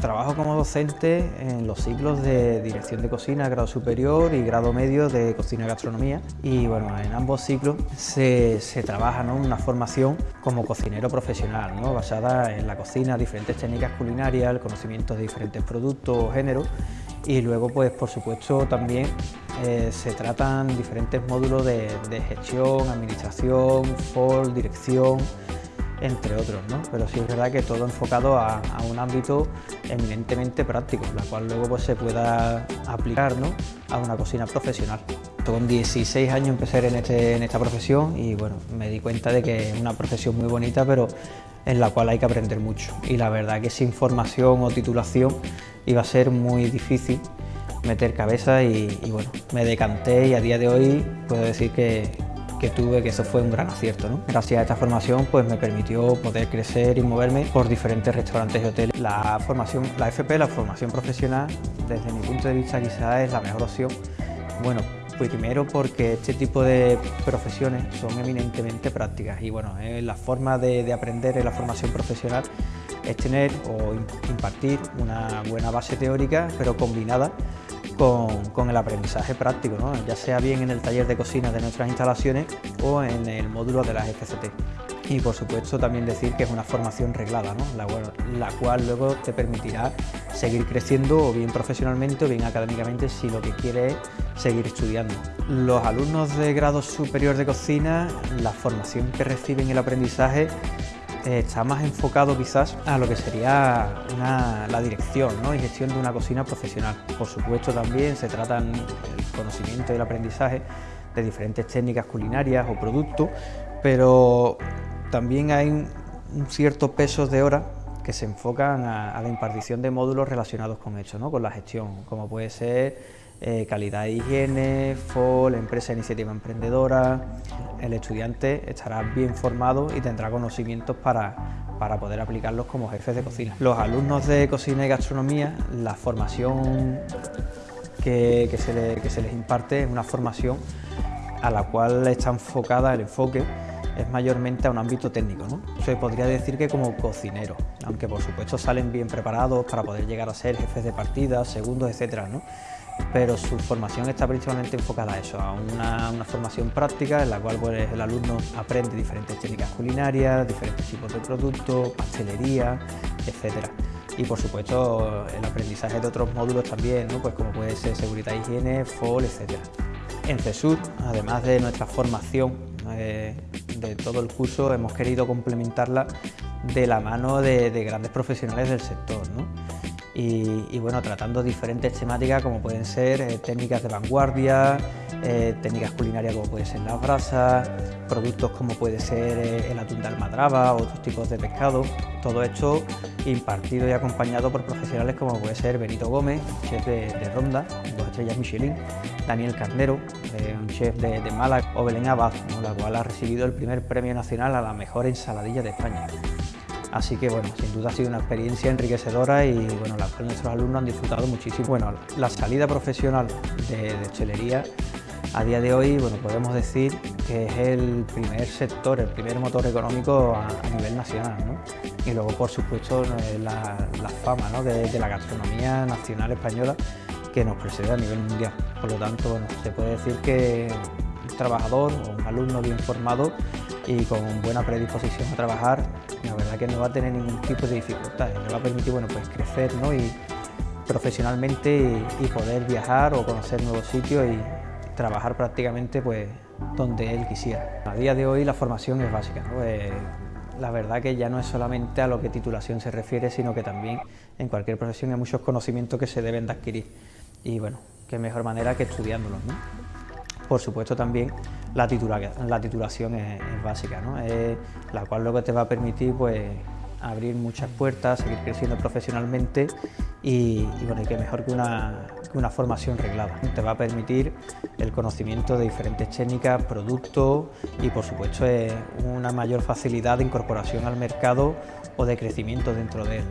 Trabajo como docente en los ciclos de dirección de cocina, grado superior y grado medio de cocina y gastronomía. Y bueno, en ambos ciclos se, trabaja una formación como cocinero profesional, basada en la cocina, diferentes técnicas culinarias, el conocimiento de diferentes productos o géneros. Y luego pues por supuesto también eh, se tratan diferentes módulos de, gestión, administración, FOL, dirección, entre otros, ¿no? pero sí es verdad que todo enfocado a, un ámbito eminentemente práctico, la cual luego pues, se pueda aplicar ¿no? a una cocina profesional. Con 16 años empecé en, este, en esta profesión y bueno, me di cuenta de que es una profesión muy bonita, pero en la cual hay que aprender mucho. Y la verdad que sin formación o titulación iba a ser muy difícil meter cabeza y, y bueno, me decanté y a día de hoy puedo decir que, que tuve, que eso fue un gran acierto. ¿no? Gracias a esta formación pues me permitió poder crecer y moverme por diferentes restaurantes y hoteles. La formación, la FP, la formación profesional, desde mi punto de vista quizás es la mejor opción. Bueno, primero porque este tipo de profesiones son eminentemente prácticas y bueno, la forma de aprender en la formación profesional es tener o impartir una buena base teórica pero combinada con, el aprendizaje práctico, ya sea bien en el taller de cocina de nuestras instalaciones o en el módulo de las FCT. Y por supuesto también decir que es una formación reglada, la, cual luego te permitirá seguir creciendo o bien profesionalmente o bien académicamente si lo que quieres es seguir estudiando. Los alumnos de grado superior de cocina, la formación que reciben el aprendizaje está más enfocado quizás a lo que sería la dirección y gestión de una cocina profesional. Por supuesto también se tratan el conocimiento y el aprendizaje de diferentes técnicas culinarias o productos, pero también hay un, cierto peso de horas que se enfocan a, la impartición de módulos relacionados con esto, ¿no? con la gestión, como puede ser eh, calidad e higiene, FOL, empresa de iniciativa emprendedora, el estudiante estará bien formado y tendrá conocimientos para, para poder aplicarlos como jefes de cocina. Los alumnos de cocina y gastronomía, la formación que, se, se, les imparte es una formación a la cual está enfocada el enfoque es mayormente a un ámbito técnico, ¿no? Se podría decir que como cocinero, aunque por supuesto salen bien preparados para poder llegar a ser jefes de partida, segundos, etcétera, ¿no? pero su formación está principalmente enfocada a eso, a una, formación práctica en la cual pues, el alumno aprende diferentes técnicas culinarias, diferentes tipos de productos, pastelería, etc. Y por supuesto el aprendizaje de otros módulos también, pues como puede ser seguridad, higiene, FOL, etc. En CESUR, además de nuestra formación eh, de todo el curso, hemos querido complementarla de la mano de, de grandes profesionales del sector. ¿no? Y, bueno, tratando diferentes temáticas como pueden ser eh, técnicas de vanguardia, eh, técnicas culinarias como pueden ser las brasas, productos como puede ser eh, el atún de almadraba, otros tipos de pescado, todo esto impartido y acompañado por profesionales como puede ser Benito Gómez, chef de, Ronda, dos estrellas Michelin, Daniel Carnero, un chef de, Málaga, o Belén Abad, la cual ha recibido el primer premio nacional a la mejor ensaladilla de España. Así que bueno, sin duda ha sido una experiencia enriquecedora y bueno, la cual nuestros alumnos han disfrutado muchísimo. Bueno, la salida profesional de, de hostelería a día de hoy, bueno, podemos decir que es el primer sector, el primer motor económico a, nivel nacional, ¿no? Y luego, por supuesto, la, fama ¿no? de, la gastronomía nacional española que nos precede a nivel mundial. Por lo tanto, bueno, se puede decir que trabajador o un alumno bien formado y con buena predisposición a trabajar, la verdad que no va a tener ningún tipo de dificultades, le va a permitir bueno, pues crecer ¿no? y profesionalmente y, poder viajar o conocer nuevos sitios y trabajar prácticamente pues, donde él quisiera. A día de hoy la formación es básica. Eh, la verdad que ya no es solamente a lo que titulación se refiere, sino que también en cualquier profesión hay muchos conocimientos que se deben de adquirir. Y bueno, qué mejor manera que estudiándolos. Por supuesto también la, la titulación es, básica, ¿no? la cual lo que te va a permitir pues, abrir muchas puertas, seguir creciendo profesionalmente y, bueno, y que mejor que una, que una, formación reglada. Te va a permitir el conocimiento de diferentes técnicas, productos y por supuesto una mayor facilidad de incorporación al mercado o de crecimiento dentro de él.